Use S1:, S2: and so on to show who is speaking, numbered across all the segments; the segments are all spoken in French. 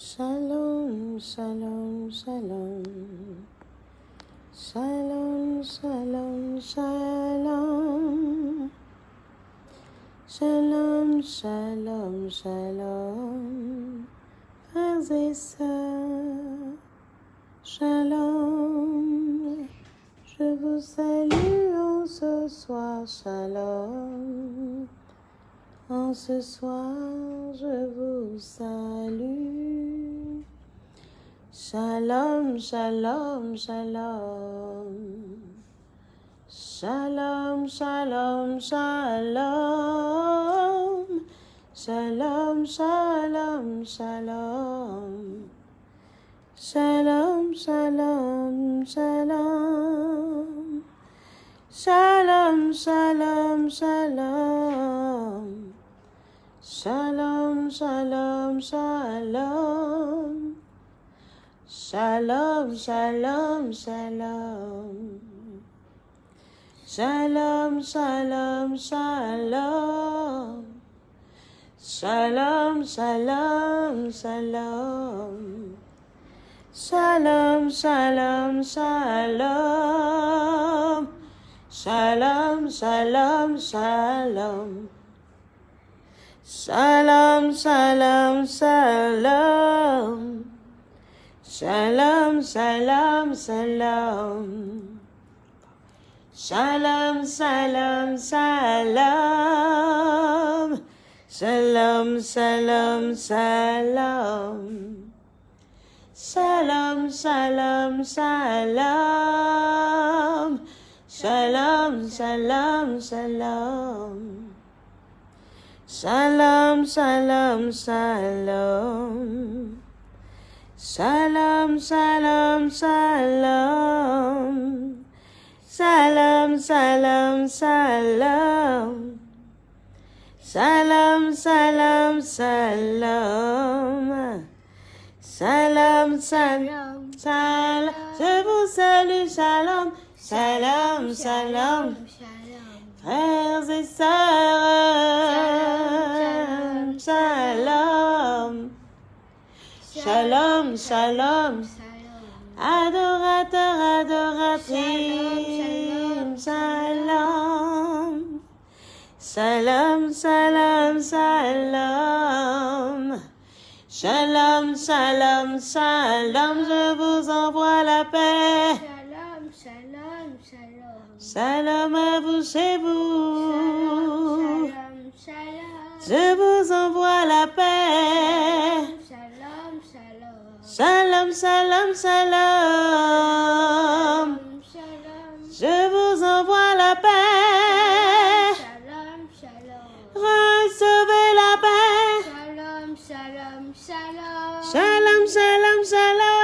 S1: Shalom, shalom, shalom. Shalom, shalom, shalom. Shalom, shalom, shalom. Frères et sœurs, shalom. Je vous salue en ce soir, shalom. En ce soir, je vous salue. Shalom, shalom, shalom. Shalom, shalom, shalom. Shalom, shalom, shalom. Shalom, shalom, shalom. Shalom, shalom, shalom. Shalom, shalom, shalom. Shalom, shalom, shalom. Shalom, shalom, shalom. Shalom, shalom, shalom. Shalom, shalom, shalom. Shalom, shalom, shalom. Salam, salam, salam. Salam, salam, salam. Salam, salam, salam. Salam, salam, salam. Salam, salam, salam. Salam, salam, salam. Salam, salam, salam. Salam, salam, salam. Salam, salam, salam. Salam, salam, salam. Salam, salam, salam. Je vous salue, salam. Salam, salam. Frères et sœurs, shalom. Shalom, shalom. Adorateur, adoratrice, shalom. Shalom, shalom, shalom. Shalom, shalom, shalom. Je vous envoie la paix.
S2: Shalom,
S1: à vous chez vous.
S2: Shalom, shalom.
S1: Je vous envoie la paix.
S2: Shalom, shalom.
S1: Shalom, Je vous envoie la paix. Recevez la paix.
S2: Shalom, shalom, shalom.
S1: Shalom, shalom, shalom.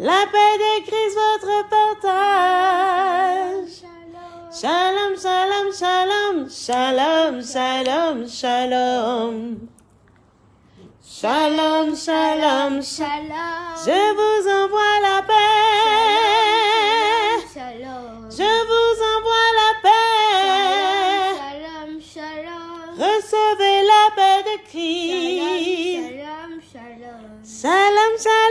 S1: La paix de Christ, votre partage.
S2: Shalom,
S1: Shalom, shalom, shalom. Shalom, shalom, shalom. Shalom, shalom. Je vous envoie la paix.
S2: Shalom.
S1: Je vous envoie la paix.
S2: Shalom, shalom.
S1: Recevez la paix de Christ.
S2: Shalom. Shalom,
S1: shalom, shalom.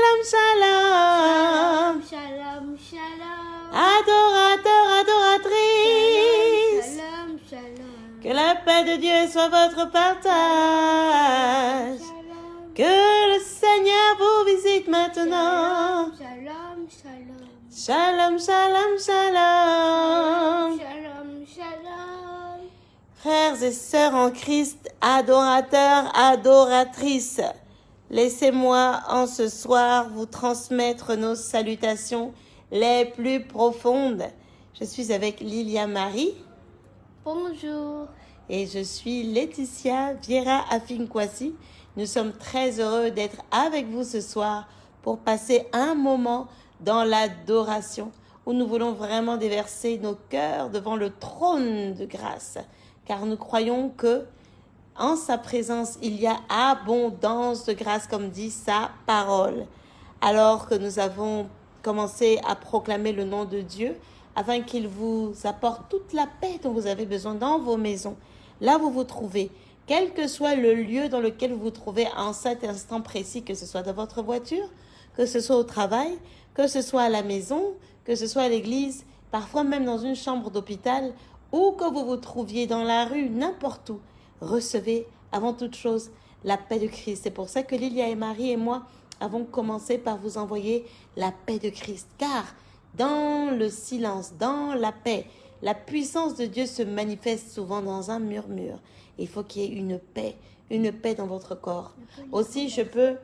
S1: Paix de Dieu soit votre partage.
S2: Shalom.
S1: Que le Seigneur vous visite maintenant.
S2: Shalom, shalom.
S1: Shalom, shalom, shalom.
S2: Shalom, shalom.
S1: Frères et sœurs en Christ, adorateurs, adoratrices, laissez-moi en ce soir vous transmettre nos salutations les plus profondes. Je suis avec Lilia Marie
S2: Bonjour.
S1: Et je suis Laetitia Viera Afinkwasi. Nous sommes très heureux d'être avec vous ce soir pour passer un moment dans l'adoration où nous voulons vraiment déverser nos cœurs devant le trône de grâce car nous croyons que en sa présence il y a abondance de grâce comme dit sa parole. Alors que nous avons commencer à proclamer le nom de Dieu afin qu'il vous apporte toute la paix dont vous avez besoin dans vos maisons, là où vous vous trouvez, quel que soit le lieu dans lequel vous vous trouvez en cet instant précis, que ce soit dans votre voiture, que ce soit au travail, que ce soit à la maison, que ce soit à l'église, parfois même dans une chambre d'hôpital, ou que vous vous trouviez dans la rue, n'importe où. Recevez avant toute chose la paix de Christ. C'est pour ça que Lilia et Marie et moi avons commencé par vous envoyer la paix de Christ. Car dans le silence, dans la paix, la puissance de Dieu se manifeste souvent dans un murmure. Il faut qu'il y ait une paix, une paix dans votre corps. Aussi, je peux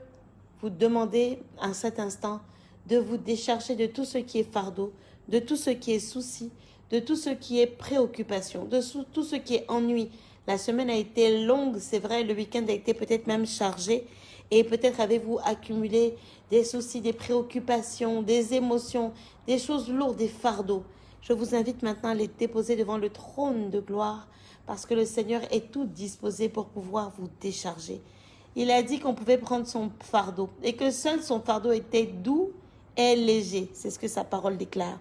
S1: vous demander à cet instant de vous décharger de tout ce qui est fardeau, de tout ce qui est souci, de tout ce qui est préoccupation, de tout ce qui est ennui. La semaine a été longue, c'est vrai, le week-end a été peut-être même chargé et peut-être avez-vous accumulé des soucis, des préoccupations, des émotions, des choses lourdes, des fardeaux. Je vous invite maintenant à les déposer devant le trône de gloire parce que le Seigneur est tout disposé pour pouvoir vous décharger. Il a dit qu'on pouvait prendre son fardeau et que seul son fardeau était doux et léger. C'est ce que sa parole déclare.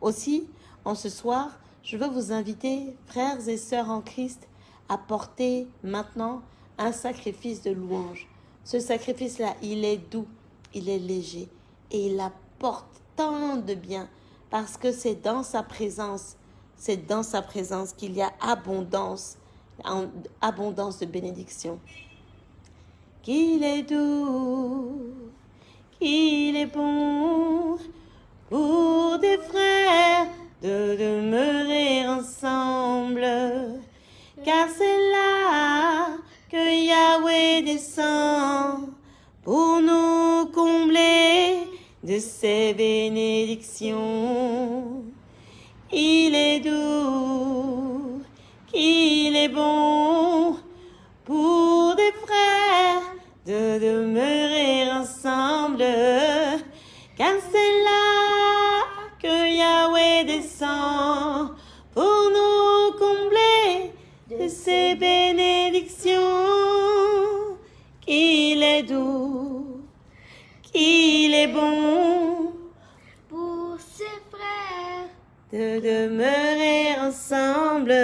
S1: Aussi, en ce soir, je veux vous inviter, frères et sœurs en Christ, à porter maintenant un sacrifice de louange. Ce sacrifice-là, il est doux, il est léger et il apporte tant de bien parce que c'est dans sa présence, c'est dans sa présence qu'il y a abondance, abondance de bénédiction. Qu'il est doux, qu'il est bon pour des frères de demeurer ensemble, car c'est là que Yahweh descend pour nous combler de ses bénédictions. Il est doux, qu'il est bon pour des frères de demeurer ensemble, car c'est là que Yahweh descend pour nous combler de ses bénédictions. Qu'il est doux, qu'il est bon.
S2: Pour ses frères,
S1: de demeurer ensemble,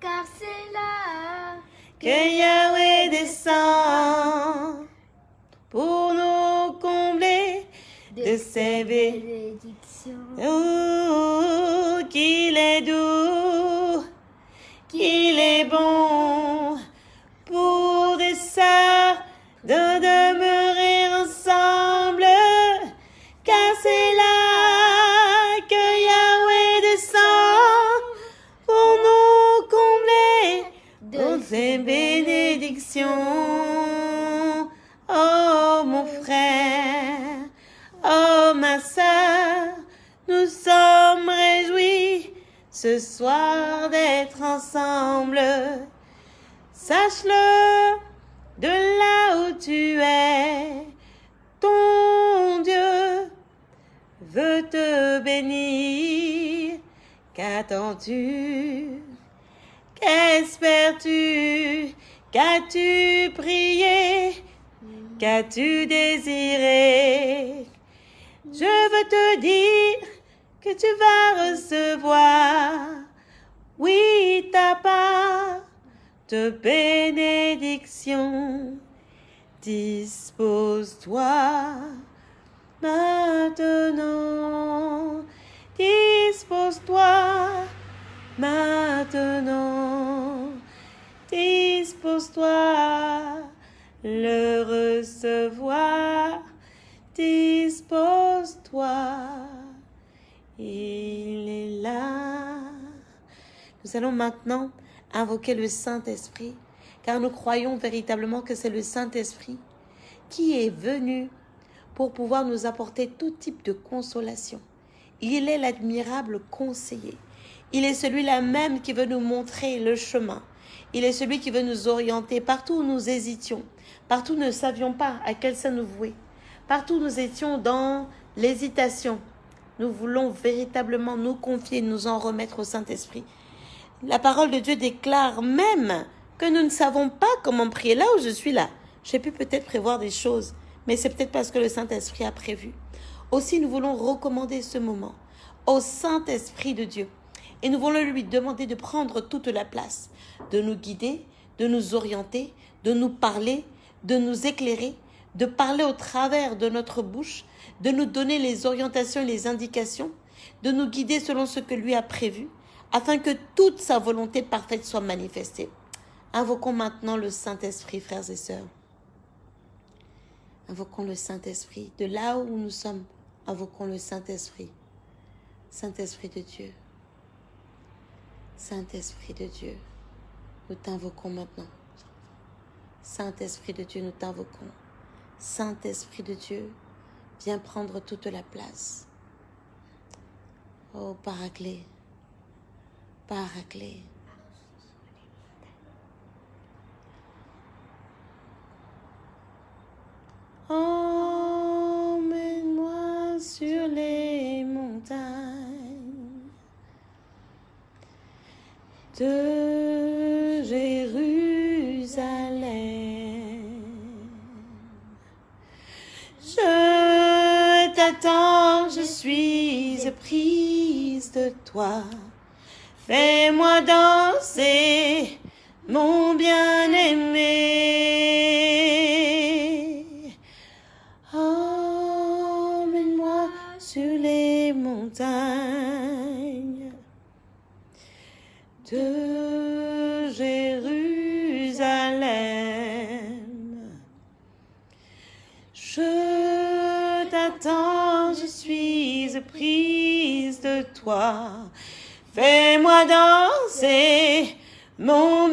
S2: car c'est là
S1: que Yahweh descend pour nous combler de ses bénédictions.
S2: bénédictions.
S1: Oh, qu'il est doux, qu'il est bon Oh mon frère, oh ma sœur, nous sommes réjouis ce soir d'être ensemble. Sache-le, de là où tu es, ton Dieu veut te bénir. Qu'attends-tu? Qu'espères-tu? Qu'as-tu prié? Qu'as-tu désiré? Je veux te dire que tu vas recevoir, oui, ta part de bénédiction. Dispose-toi maintenant, dispose-toi maintenant, dispose-toi le recevoir, dispose-toi, il est là. Nous allons maintenant invoquer le Saint-Esprit, car nous croyons véritablement que c'est le Saint-Esprit qui est venu pour pouvoir nous apporter tout type de consolation. Il est l'admirable conseiller. Il est celui-là même qui veut nous montrer le chemin. Il est celui qui veut nous orienter partout où nous hésitions, partout où nous ne savions pas à quel sein nous vouer, partout où nous étions dans l'hésitation. Nous voulons véritablement nous confier, nous en remettre au Saint-Esprit. La parole de Dieu déclare même que nous ne savons pas comment prier. Là où je suis là, j'ai pu peut-être prévoir des choses, mais c'est peut-être parce que le Saint-Esprit a prévu. Aussi, nous voulons recommander ce moment au Saint-Esprit de Dieu. Et nous voulons lui demander de prendre toute la place, de nous guider, de nous orienter, de nous parler, de nous éclairer, de parler au travers de notre bouche, de nous donner les orientations et les indications, de nous guider selon ce que lui a prévu, afin que toute sa volonté parfaite soit manifestée. Invoquons maintenant le Saint-Esprit, frères et sœurs. Invoquons le Saint-Esprit. De là où nous sommes, invoquons le Saint-Esprit. Saint-Esprit de Dieu. Saint-Esprit de Dieu, nous t'invoquons maintenant. Saint-Esprit de Dieu, nous t'invoquons. Saint-Esprit de Dieu, viens prendre toute la place. Oh, Paraclet, Paraclet. Emmène-moi sur les montagnes de Jérusalem. Je t'attends, je suis prise de toi. Fais-moi danser, mon bien-aimé. Emmène-moi sur les montagnes Je t'attends, je suis prise de toi. Fais-moi danser, mon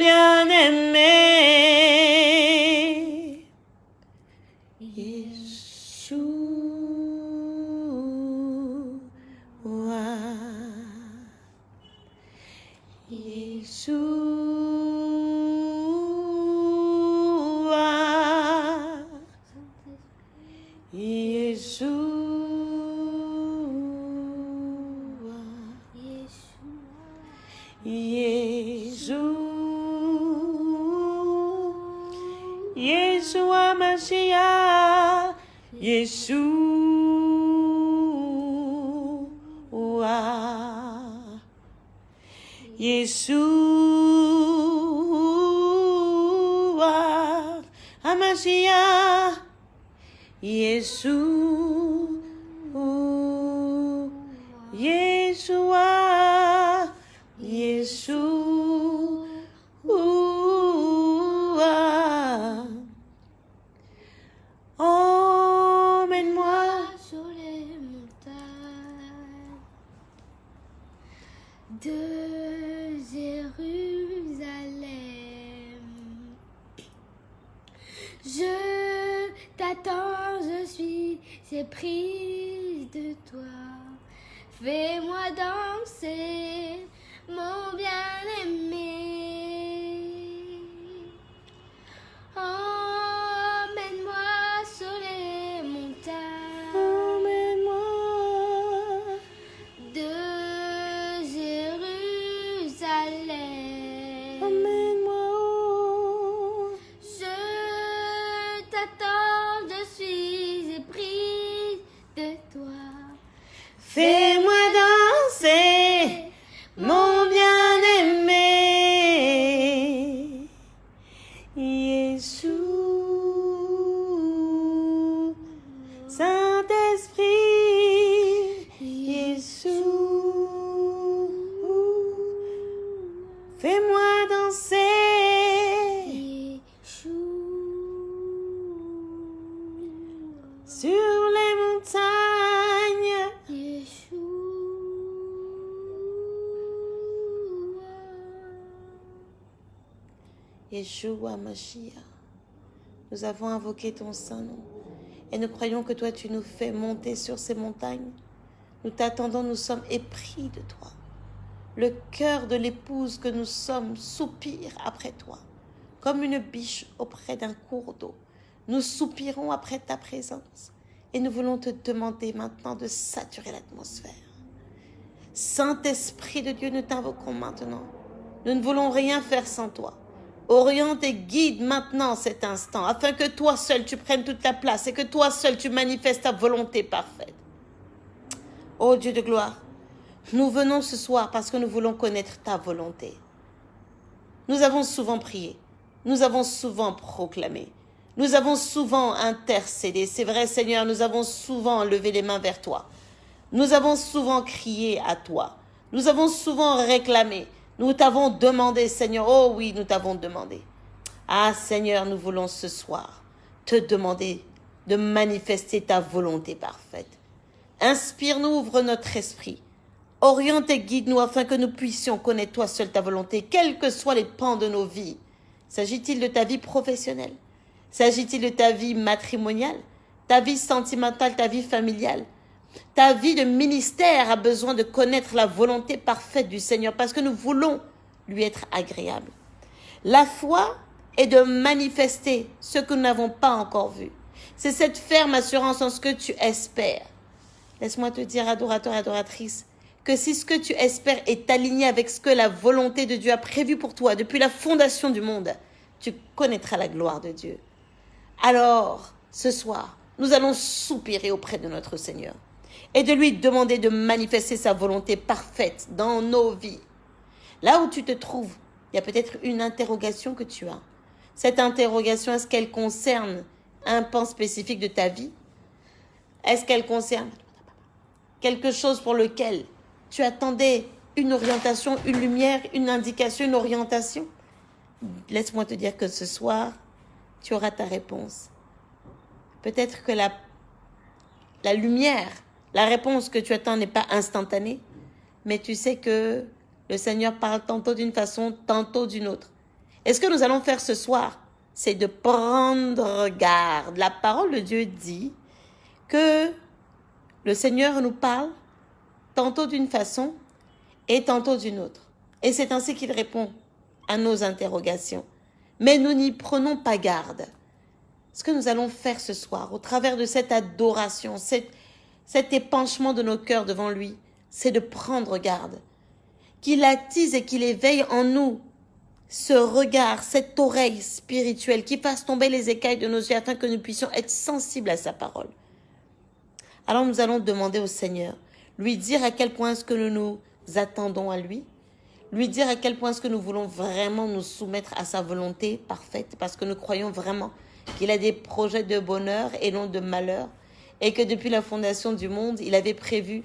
S1: Yeshua Mashiach. Nous avons invoqué ton saint nom et nous croyons que toi tu nous fais monter sur ces montagnes. Nous t'attendons, nous sommes épris de toi. Le cœur de l'épouse que nous sommes soupire après toi, comme une biche auprès d'un cours d'eau. Nous soupirons après ta présence et nous voulons te demander maintenant de saturer l'atmosphère. Saint-Esprit de Dieu, nous t'invoquons maintenant. Nous ne voulons rien faire sans toi. Oriente et guide maintenant cet instant, afin que toi seul tu prennes toute la place et que toi seul tu manifestes ta volonté parfaite. Ô Dieu de gloire, nous venons ce soir parce que nous voulons connaître ta volonté. Nous avons souvent prié, nous avons souvent proclamé, nous avons souvent intercédé. C'est vrai Seigneur, nous avons souvent levé les mains vers toi. Nous avons souvent crié à toi. Nous avons souvent réclamé. Nous t'avons demandé, Seigneur. Oh oui, nous t'avons demandé. Ah Seigneur, nous voulons ce soir te demander de manifester ta volonté parfaite. Inspire-nous, ouvre notre esprit. Oriente et guide-nous afin que nous puissions connaître toi seul ta volonté, quels que soient les pans de nos vies. S'agit-il de ta vie professionnelle? S'agit-il de ta vie matrimoniale? Ta vie sentimentale, ta vie familiale? Ta vie de ministère a besoin de connaître la volonté parfaite du Seigneur parce que nous voulons lui être agréable. La foi est de manifester ce que nous n'avons pas encore vu. C'est cette ferme assurance en ce que tu espères. Laisse-moi te dire, adorateur, adoratrice, que si ce que tu espères est aligné avec ce que la volonté de Dieu a prévu pour toi depuis la fondation du monde, tu connaîtras la gloire de Dieu. Alors, ce soir, nous allons soupirer auprès de notre Seigneur et de lui demander de manifester sa volonté parfaite dans nos vies. Là où tu te trouves, il y a peut-être une interrogation que tu as. Cette interrogation, est-ce qu'elle concerne un pan spécifique de ta vie? Est-ce qu'elle concerne quelque chose pour lequel tu attendais une orientation, une lumière, une indication, une orientation? Laisse-moi te dire que ce soir, tu auras ta réponse. Peut-être que la, la lumière, la réponse que tu attends n'est pas instantanée, mais tu sais que le Seigneur parle tantôt d'une façon, tantôt d'une autre. Et ce que nous allons faire ce soir, c'est de prendre garde? La parole de Dieu dit que le Seigneur nous parle tantôt d'une façon et tantôt d'une autre. Et c'est ainsi qu'il répond à nos interrogations. Mais nous n'y prenons pas garde. Ce que nous allons faire ce soir, au travers de cette adoration, cet épanchement de nos cœurs devant lui, c'est de prendre garde. Qu'il attise et qu'il éveille en nous ce regard, cette oreille spirituelle qui fasse tomber les écailles de nos yeux afin que nous puissions être sensibles à sa parole. Alors nous allons demander au Seigneur, lui dire à quel point est-ce que nous nous attendons à lui, lui dire à quel point est-ce que nous voulons vraiment nous soumettre à sa volonté parfaite, parce que nous croyons vraiment qu'il a des projets de bonheur et non de malheur, et que depuis la fondation du monde, il avait prévu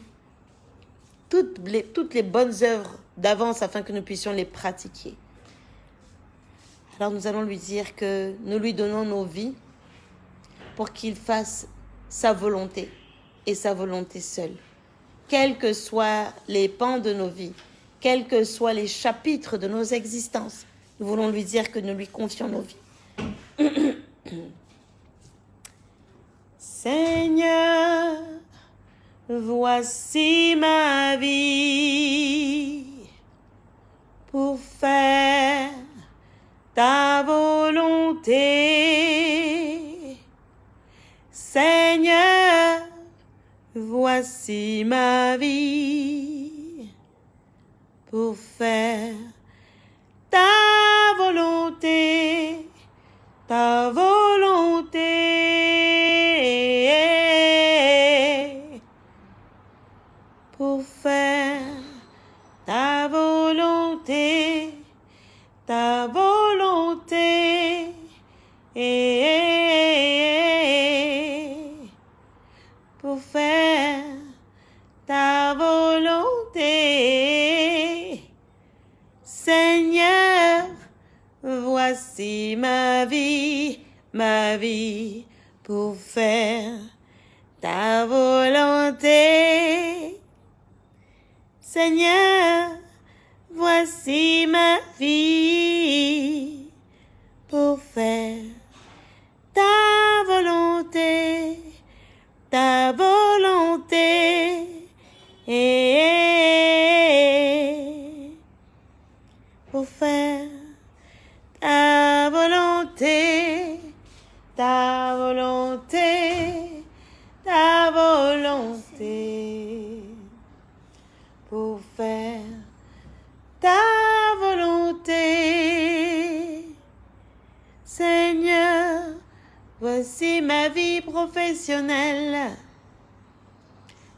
S1: toutes les, bonnes œuvres d'avance afin que nous puissions les pratiquer. Alors nous allons lui dire que nous lui donnons nos vies pour qu'il fasse sa volonté et sa volonté seule. Quels que soient les pans de nos vies, quels que soient les chapitres de nos existences, nous voulons lui dire que nous lui confions nos vies. Seigneur, voici ma vie pour faire ta volonté. Seigneur, voici ma vie pour faire ta volonté, ta volonté. Ma vie pour faire ta volonté. Seigneur, voici ma vie pour faire ta volonté, ta volonté.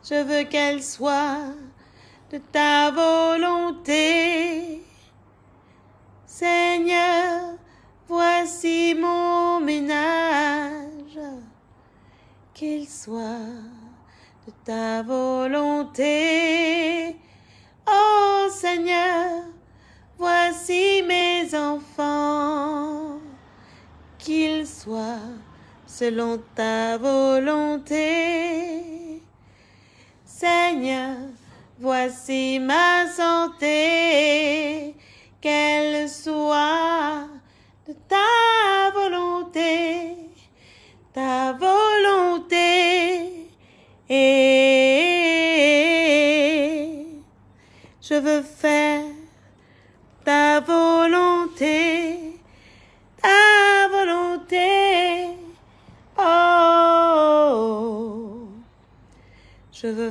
S1: Je veux qu'elle soit de ta volonté. Seigneur, voici mon ménage, qu'il soit de ta volonté. Oh Seigneur, voici mes enfants, qu'ils soient selon ta volonté. Seigneur, voici ma santé, qu'elle soit de ta volonté,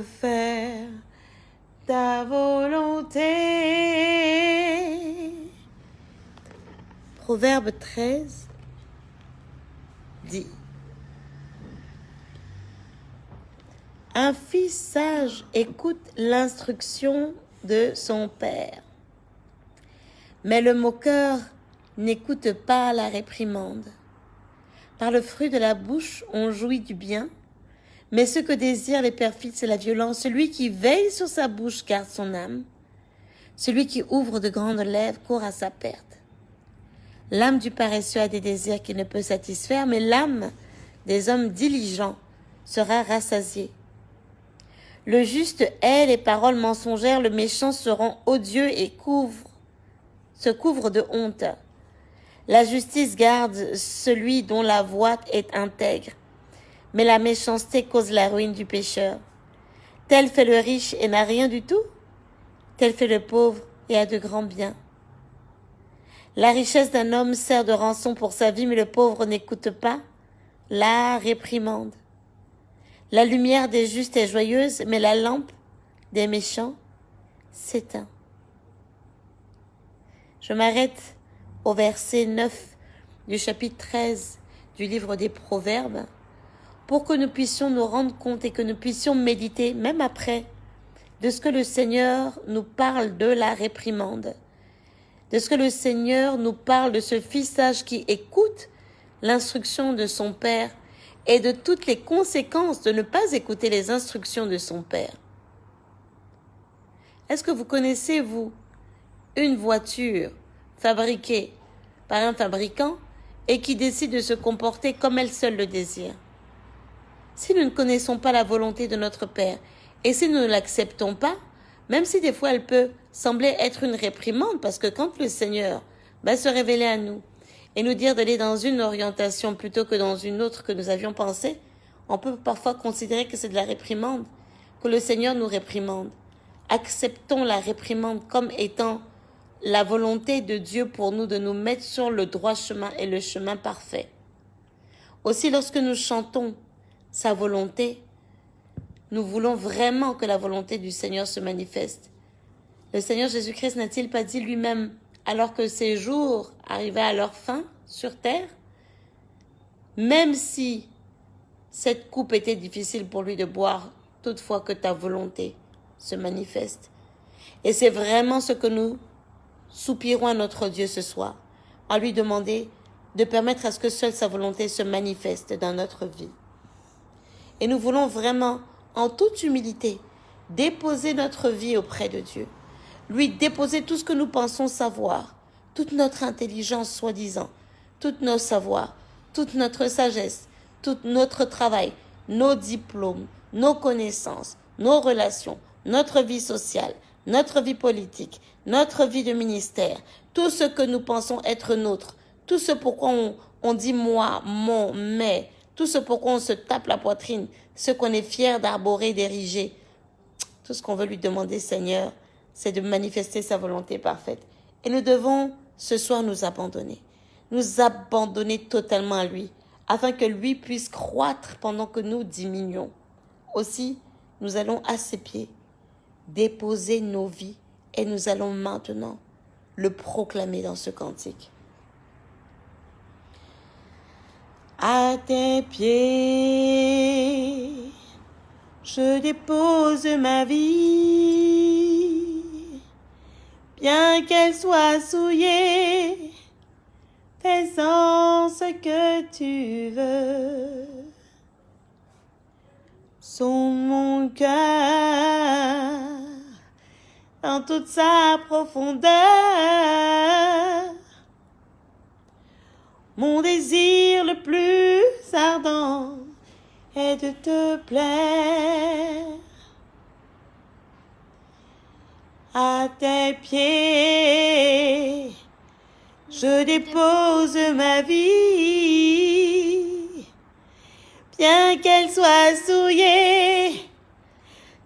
S1: faire ta volonté. Proverbe 13 dit Un fils sage écoute l'instruction de son père, mais le moqueur n'écoute pas la réprimande. Par le fruit de la bouche, on jouit du bien, mais ce que désirent les perfides, c'est la violence. Celui qui veille sur sa bouche garde son âme. Celui qui ouvre de grandes lèvres court à sa perte. L'âme du paresseux a des désirs qu'il ne peut satisfaire, mais l'âme des hommes diligents sera rassasiée. Le juste hait les paroles mensongères, le méchant se rend odieux et couvre, se couvre de honte. La justice garde celui dont la voix est intègre, mais la méchanceté cause la ruine du pécheur. Tel fait le riche et n'a rien du tout, tel fait le pauvre et a de grands biens. La richesse d'un homme sert de rançon pour sa vie, mais le pauvre n'écoute pas la réprimande. La lumière des justes est joyeuse, mais la lampe des méchants s'éteint. Je m'arrête au verset 9 du chapitre 13 du livre des Proverbes pour que nous puissions nous rendre compte et que nous puissions méditer, même après, de ce que le Seigneur nous parle de la réprimande, de ce que le Seigneur nous parle de ce fils sage qui écoute l'instruction de son Père et de toutes les conséquences de ne pas écouter les instructions de son Père. Est-ce que vous connaissez, vous, une voiture fabriquée par un fabricant et qui décide de se comporter comme elle seule le désire? Si nous ne connaissons pas la volonté de notre Père et si nous ne l'acceptons pas, même si des fois elle peut sembler être une réprimande, parce que quand le Seigneur va se révéler à nous et nous dire d'aller dans une orientation plutôt que dans une autre que nous avions pensé, on peut parfois considérer que c'est de la réprimande, que le Seigneur nous réprimande. Acceptons la réprimande comme étant la volonté de Dieu pour nous de nous mettre sur le droit chemin et le chemin parfait. Aussi lorsque nous chantons sa volonté, nous voulons vraiment que la volonté du Seigneur se manifeste. Le Seigneur Jésus-Christ n'a-t-il pas dit lui-même, alors que ses jours arrivaient à leur fin sur terre, même si cette coupe était difficile pour lui de boire, toutefois que ta volonté se manifeste. Et c'est vraiment ce que nous soupirons à notre Dieu ce soir, à lui demander de permettre à ce que seule sa volonté se manifeste dans notre vie. Et nous voulons vraiment, en toute humilité, déposer notre vie auprès de Dieu, lui déposer tout ce que nous pensons savoir, toute notre intelligence soi-disant, tous nos savoirs, toute notre sagesse, tout notre travail, nos diplômes, nos connaissances, nos relations, notre vie sociale, notre vie politique, notre vie de ministère, tout ce que nous pensons être nôtre, tout ce pourquoi on, on dit moi, mon, mais, tout ce pourquoi on se tape la poitrine, ce qu'on est fier d'arborer, d'ériger, tout ce qu'on veut lui demander, Seigneur, c'est de manifester sa volonté parfaite. Et nous devons ce soir nous abandonner, nous abandonner totalement à lui, afin que lui puisse croître pendant que nous diminuons. Aussi, nous allons à ses pieds déposer nos vies et nous allons maintenant le proclamer dans ce cantique. À tes pieds, Je dépose ma vie, bien qu'elle soit souillée, fais-en ce que tu veux. Son mon cœur dans toute sa profondeur. Mon désir le plus ardent est de te plaire. À tes pieds, je dépose ma vie, bien qu'elle soit souillée,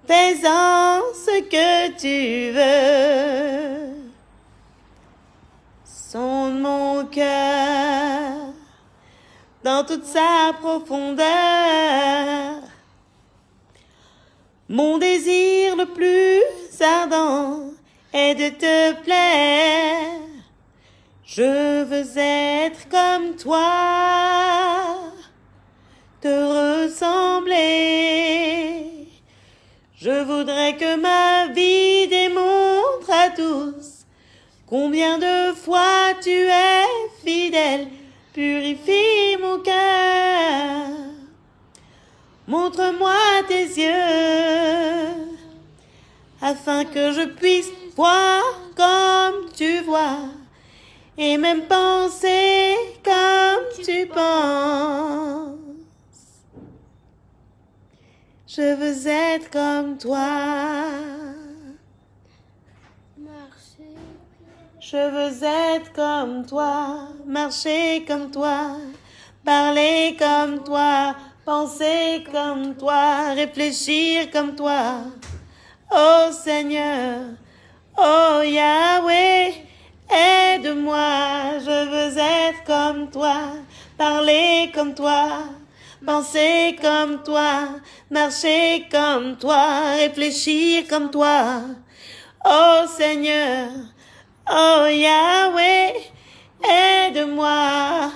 S1: fais-en ce que tu veux. Sonde mon cœur dans toute sa profondeur. Mon désir le plus ardent est de te plaire. Je veux être comme toi, te ressembler. Je voudrais que ma vie démontre à tous combien de fois tu es fidèle Purifie mon cœur. Montre-moi tes yeux, afin que je puisse voir comme tu vois, et même penser comme tu penses. Je veux être comme toi.
S2: Marcher.
S1: Je veux être comme toi, marcher comme toi, parler comme toi, penser comme toi, réfléchir comme toi. Oh Seigneur, oh Yahweh, aide-moi, je veux être comme toi, parler comme toi, penser comme toi, marcher comme toi, réfléchir comme toi. Oh Seigneur, Oh Yahweh, aide-moi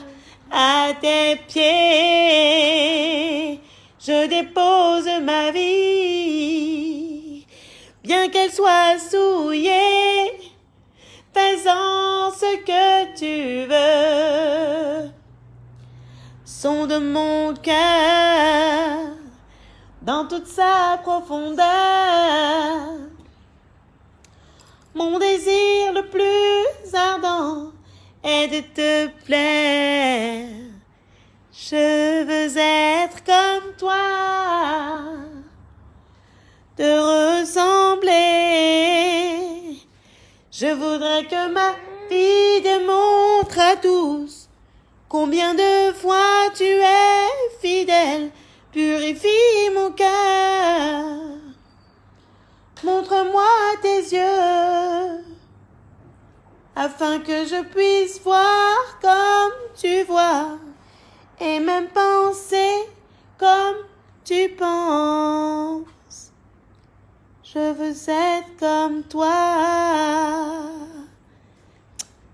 S1: à tes pieds. Je dépose ma vie, bien qu'elle soit souillée. Fais-en ce que tu veux. Sonde mon cœur dans toute sa profondeur. Mon désir le plus ardent est de te plaire. Je veux être comme toi, te ressembler. Je voudrais que ma vie démontre à tous combien de fois tu es fidèle. Purifie mon cœur. Montre-moi tes yeux, afin que je puisse voir comme tu vois, et même penser comme tu penses. Je veux être comme toi.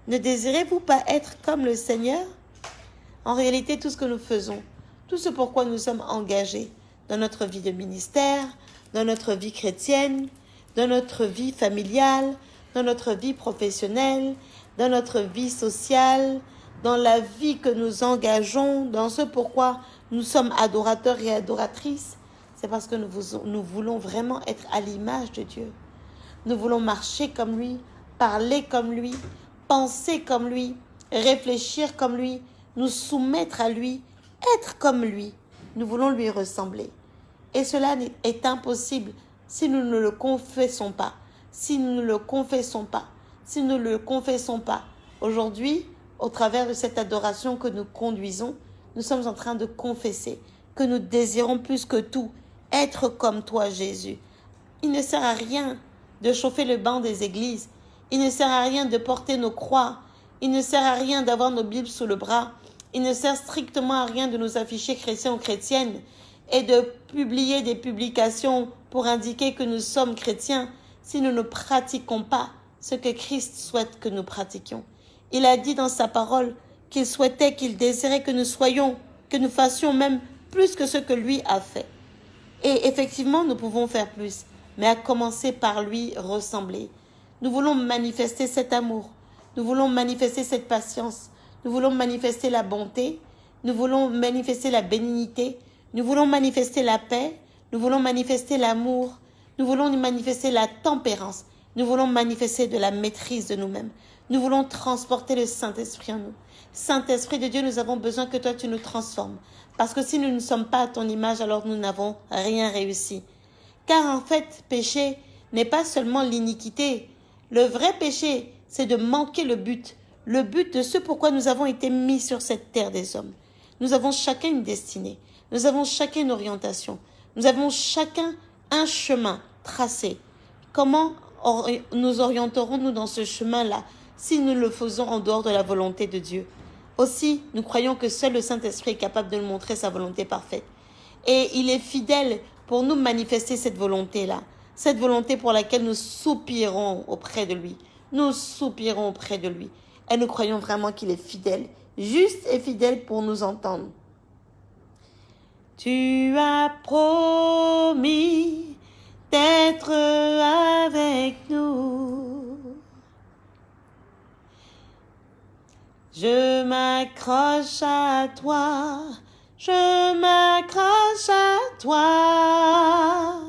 S1: Ne désirez-vous pas être comme le Seigneur? En réalité, tout ce que nous faisons, tout ce pourquoi nous sommes engagés dans notre vie de ministère, dans notre vie chrétienne, dans notre vie familiale, dans notre vie professionnelle, dans notre vie sociale, dans la vie que nous engageons, dans ce pourquoi nous sommes adorateurs et adoratrices, c'est parce que nous, voulons vraiment être à l'image de Dieu. Nous voulons marcher comme lui, parler comme lui, penser comme lui, réfléchir comme lui, nous soumettre à lui, être comme lui. Nous voulons lui ressembler. Et cela est impossible si nous ne le confessons pas. Si nous ne le confessons pas. Si nous ne le confessons pas. Aujourd'hui, au travers de cette adoration que nous conduisons, nous sommes en train de confesser que nous désirons plus que tout être comme toi, Jésus. Il ne sert à rien de chauffer le banc des églises. Il ne sert à rien de porter nos croix. Il ne sert à rien d'avoir nos Bibles sous le bras. Il ne sert strictement à rien de nous afficher chrétiens ou chrétiennes et de publier des publications pour indiquer que nous sommes chrétiens si nous ne pratiquons pas ce que Christ souhaite que nous pratiquions. Il a dit dans sa parole qu'il souhaitait, qu'il désirait que nous soyons, que nous fassions même plus que ce que lui a fait. Et effectivement, nous pouvons faire plus, mais à commencer par lui ressembler. Nous voulons manifester cet amour. Nous voulons manifester cette patience. Nous voulons manifester la bonté. Nous voulons manifester la bénignité. Nous voulons manifester la paix. Nous voulons manifester l'amour. Nous voulons manifester la tempérance. Nous voulons manifester de la maîtrise de nous-mêmes. Nous voulons transporter le Saint-Esprit en nous. Saint-Esprit de Dieu, nous avons besoin que toi tu nous transformes. Parce que si nous ne sommes pas à ton image, alors nous n'avons rien réussi. Car en fait, péché n'est pas seulement l'iniquité. Le vrai péché, c'est de manquer le but. Le but de ce pourquoi nous avons été mis sur cette terre des hommes. Nous avons chacun une destinée. Nous avons chacun une orientation. Nous avons chacun un chemin tracé. Comment nous orienterons-nous dans ce chemin-là si nous le faisons en dehors de la volonté de Dieu? Aussi, nous croyons que seul le Saint-Esprit est capable de nous montrer sa volonté parfaite. Et il est fidèle pour nous manifester cette volonté-là. Cette volonté pour laquelle nous soupirons auprès de lui. Nous soupirons auprès de lui. Et nous croyons vraiment qu'il est fidèle, juste et fidèle pour nous entendre. Tu as promis d'être avec nous. Je m'accroche à toi, je m'accroche à toi.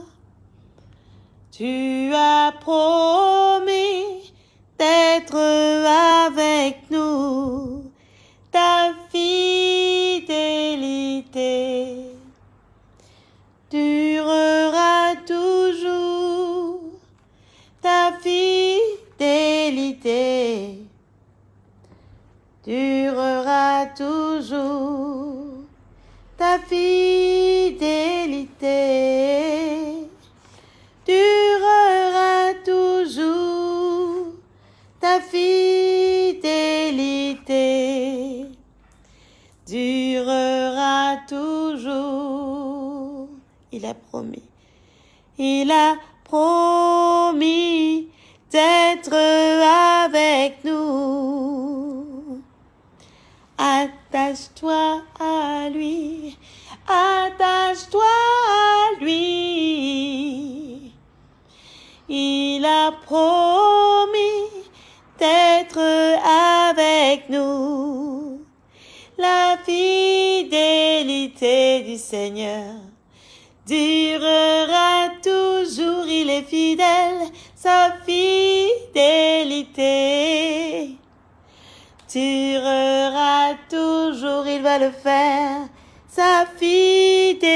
S1: Tu as promis d'être avec nous, Il a promis d'être avec nous. Attache-toi à lui, attache-toi à lui. Il a promis d'être avec nous. La fidélité du Seigneur durera il est fidèle, sa fidélité. Durera toujours, il va le faire, sa fidélité.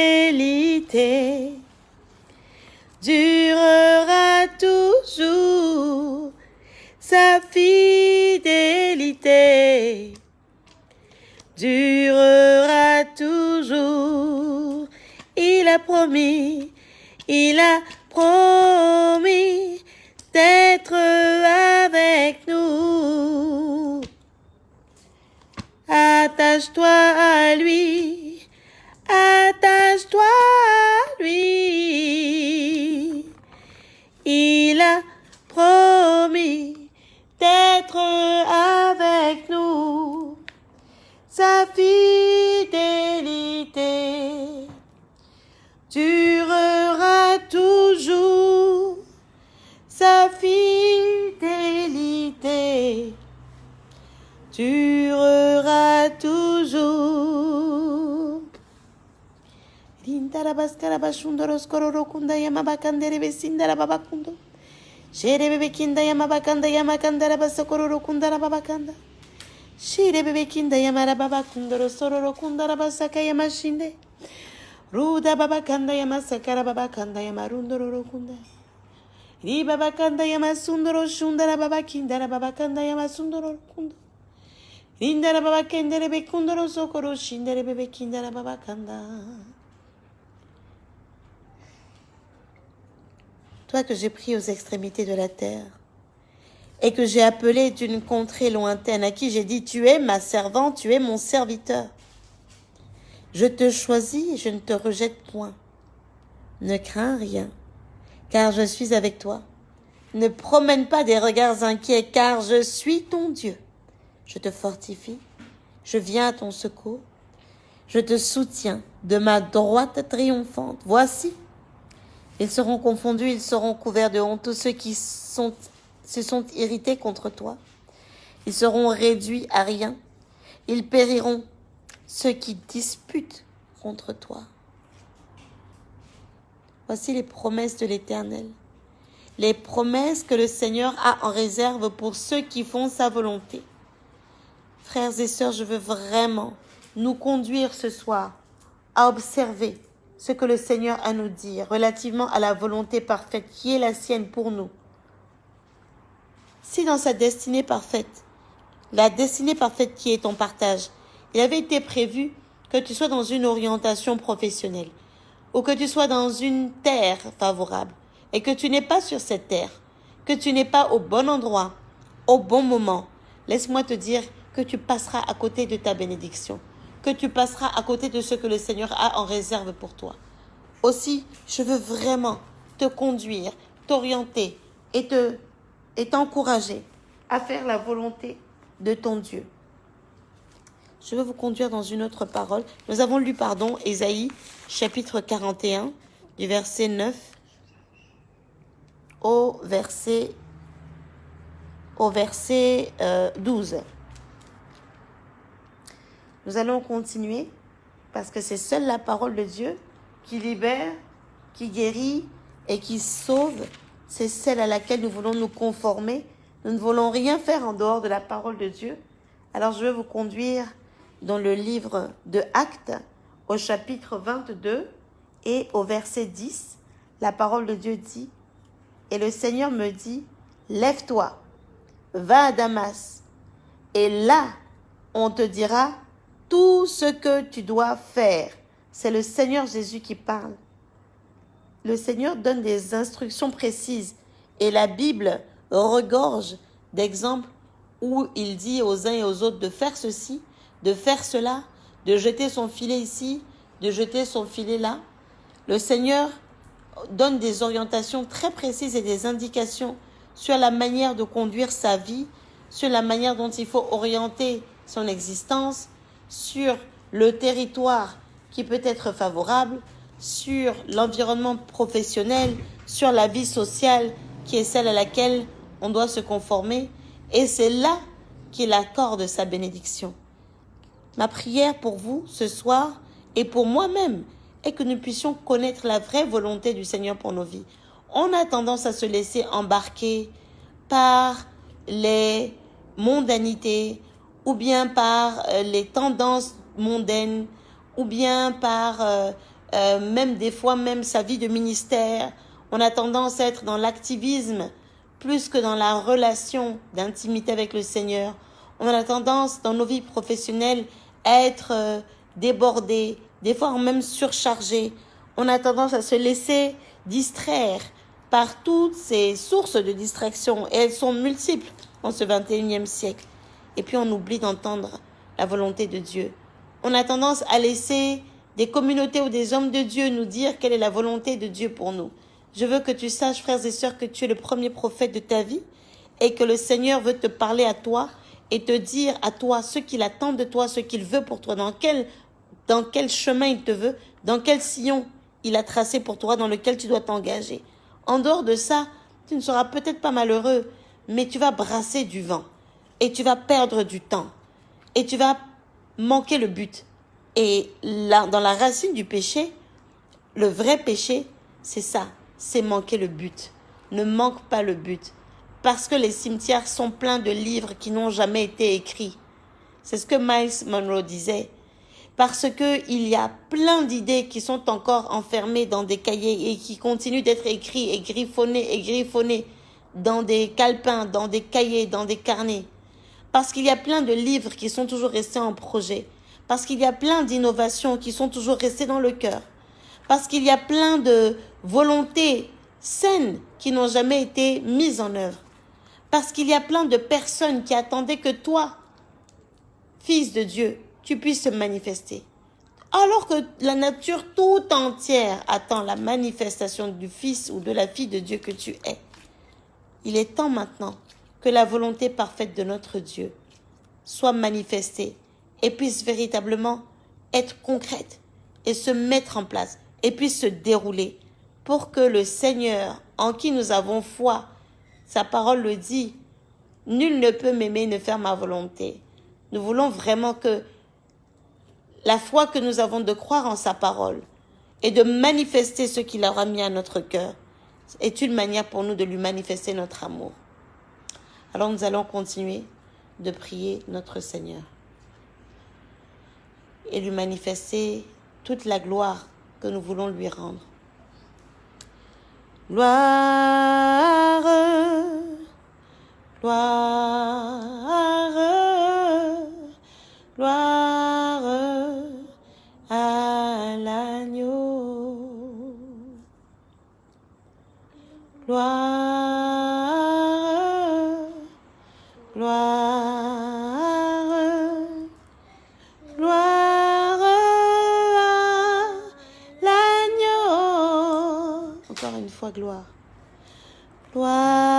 S1: Durera toujours, sa fidélité. Durera toujours il a promis, il a promis d'être avec nous. Attache-toi à lui, attache-toi à lui. Il a promis d'être avec nous. Sa fidélité durera dureras toujours. Rintarabas karabashundoros kororokunda yamabakandere besindara babakundo. Şere bebekinda yamabakanda yamakandara basakororokundara babakanda. Şere bebekinda yamara babakundoro sororokundara basaka yamashinde. Ruda babakanda yamasakara babakanda yamarundororokunda. Ri babakanda yamasundoro şundara babakindara babakanda yamasundororokunda. Toi que j'ai pris aux extrémités de la terre et que j'ai appelé d'une contrée lointaine, à qui j'ai dit, tu es ma servante, tu es mon serviteur. Je te choisis et je ne te rejette point. Ne crains rien, car je suis avec toi. Ne promène pas des regards inquiets, car je suis ton Dieu. Je te fortifie, je viens à ton secours, je te soutiens de ma droite triomphante. Voici, Ils seront confondus, ils seront couverts de honte, tous ceux qui se sont irrités contre toi. Ils seront réduits à rien. Ils périront, ceux qui disputent contre toi. Voici les promesses de l'Éternel. Les promesses que le Seigneur a en réserve pour ceux qui font sa volonté. Frères et sœurs, je veux vraiment nous conduire ce soir à observer ce que le Seigneur a à nous dire relativement à la volonté parfaite qui est la sienne pour nous. Si dans sa destinée parfaite, la destinée parfaite qui est ton partage, il avait été prévu que tu sois dans une orientation professionnelle ou que tu sois dans une terre favorable et que tu n'es pas sur cette terre, que tu n'es pas au bon endroit, au bon moment, laisse-moi te dire que tu passeras à côté de ta bénédiction, que tu passeras à côté de ce que le Seigneur a en réserve pour toi. Aussi, je veux vraiment te conduire, t'orienter et te et t'encourager à faire la volonté de ton Dieu. Je veux vous conduire dans une autre parole. Nous avons lu, pardon, Ésaïe, chapitre 41, du verset 9 au verset, au verset 12. Nous allons continuer parce que c'est seule la parole de Dieu qui libère, qui guérit et qui sauve. C'est celle à laquelle nous voulons nous conformer. Nous ne voulons rien faire en dehors de la parole de Dieu. Alors je vais vous conduire dans le livre de Actes au chapitre 22 et au verset 10. La parole de Dieu dit, Et le Seigneur me dit, Lève-toi, va à Damas, et là on te dira tout ce que tu dois faire. C'est le Seigneur Jésus qui parle. Le Seigneur donne des instructions précises et la Bible regorge d'exemples où il dit aux uns et aux autres de faire ceci, de faire cela, de jeter son filet ici, de jeter son filet là. Le Seigneur donne des orientations très précises et des indications sur la manière de conduire sa vie, sur la manière dont il faut orienter son existence, sur le territoire qui peut être favorable, sur l'environnement professionnel, sur la vie sociale qui est celle à laquelle on doit se conformer. Et c'est là qu'il accorde sa bénédiction. Ma prière pour vous ce soir et pour moi-même est que nous puissions connaître la vraie volonté du Seigneur pour nos vies. On a tendance à se laisser embarquer par les mondanités ou bien par euh, les tendances mondaines ou bien par euh, euh, même des fois même sa vie de ministère. On a tendance à être dans l'activisme plus que dans la relation d'intimité avec le Seigneur. On a tendance dans nos vies professionnelles à être débordés, des fois même surchargés. On a tendance à se laisser distraire par toutes ces sources de distraction et elles sont multiples en ce 21e siècle. Et puis on oublie d'entendre la volonté de Dieu. On a tendance à laisser des communautés ou des hommes de Dieu nous dire quelle est la volonté de Dieu pour nous. Je veux que tu saches, frères et sœurs, que tu es le premier prophète de ta vie et que le Seigneur veut te parler à toi et te dire à toi ce qu'il attend de toi, ce qu'il veut pour toi, dans quel, dans quel chemin il te veut, dans quel sillon il a tracé pour toi, dans lequel tu dois t'engager. En dehors de ça, tu ne seras peut-être pas malheureux, mais tu vas brasser du vent et tu vas perdre du temps et tu vas manquer le but. Et là, dans la racine du péché, le vrai péché, c'est ça, c'est manquer le but. Ne manque pas le but parce que les cimetières sont pleins de livres qui n'ont jamais été écrits. C'est ce que Miles Monroe disait. Parce que il y a plein d'idées qui sont encore enfermées dans des cahiers et qui continuent d'être écrits et griffonnés et griffonnés dans des calepins, dans des cahiers, dans des carnets. Parce qu'il y a plein de livres qui sont toujours restés en projet. Parce qu'il y a plein d'innovations qui sont toujours restées dans le cœur. Parce qu'il y a plein de volontés saines qui n'ont jamais été mises en œuvre. Parce qu'il y a plein de personnes qui attendaient que toi, fils de Dieu, tu puisses se manifester. Alors que la nature tout entière attend la manifestation du fils ou de la fille de Dieu que tu es. Il est temps maintenant que la volonté parfaite de notre Dieu soit manifestée et puisse véritablement être concrète et se mettre en place et puisse se dérouler pour que le Seigneur, en qui nous avons foi, sa parole le dit, nul ne peut m'aimer ne faire ma volonté. Nous voulons vraiment que la foi que nous avons de croire en sa parole et de manifester ce qu'il aura mis à notre cœur est une manière pour nous de lui manifester notre amour. Alors nous allons continuer de prier notre Seigneur et lui manifester toute la gloire que nous voulons lui rendre. Gloire, gloire, gloire à l'agneau. Gloire, Encore une fois, gloire. Gloire,